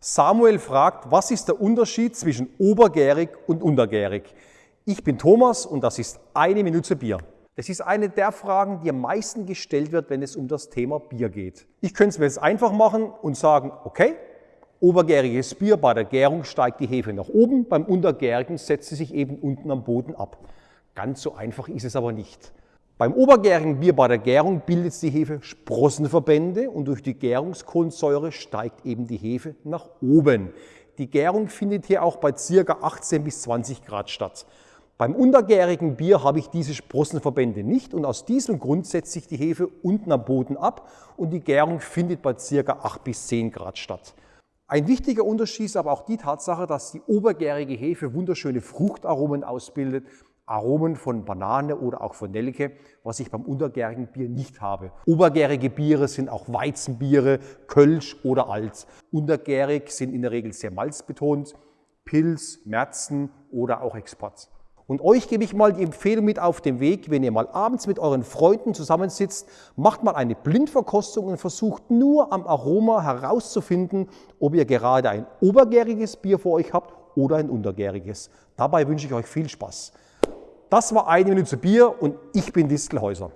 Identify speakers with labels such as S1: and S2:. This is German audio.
S1: Samuel fragt, was ist der Unterschied zwischen obergärig und untergärig? Ich bin Thomas und das ist eine Minute Bier. Das ist eine der Fragen, die am meisten gestellt wird, wenn es um das Thema Bier geht. Ich könnte es mir jetzt einfach machen und sagen, okay, obergäriges Bier, bei der Gärung steigt die Hefe nach oben, beim untergärigen setzt sie sich eben unten am Boden ab. Ganz so einfach ist es aber nicht. Beim obergärigen Bier bei der Gärung bildet die Hefe Sprossenverbände und durch die Gärungskohlensäure steigt eben die Hefe nach oben. Die Gärung findet hier auch bei ca. 18 bis 20 Grad statt. Beim untergärigen Bier habe ich diese Sprossenverbände nicht und aus diesem Grund setzt sich die Hefe unten am Boden ab und die Gärung findet bei ca. 8 bis 10 Grad statt. Ein wichtiger Unterschied ist aber auch die Tatsache, dass die obergärige Hefe wunderschöne Fruchtaromen ausbildet Aromen von Banane oder auch von Nelke, was ich beim untergärigen Bier nicht habe. Obergärige Biere sind auch Weizenbiere, Kölsch oder Alt. Untergärig sind in der Regel sehr malzbetont, Pilz, Märzen oder auch Export. Und euch gebe ich mal die Empfehlung mit auf den Weg, wenn ihr mal abends mit euren Freunden zusammensitzt, macht mal eine Blindverkostung und versucht nur am Aroma herauszufinden, ob ihr gerade ein obergäriges Bier vor euch habt oder ein untergäriges. Dabei wünsche ich euch viel Spaß. Das war eine Minute Bier und ich bin Distelhäuser.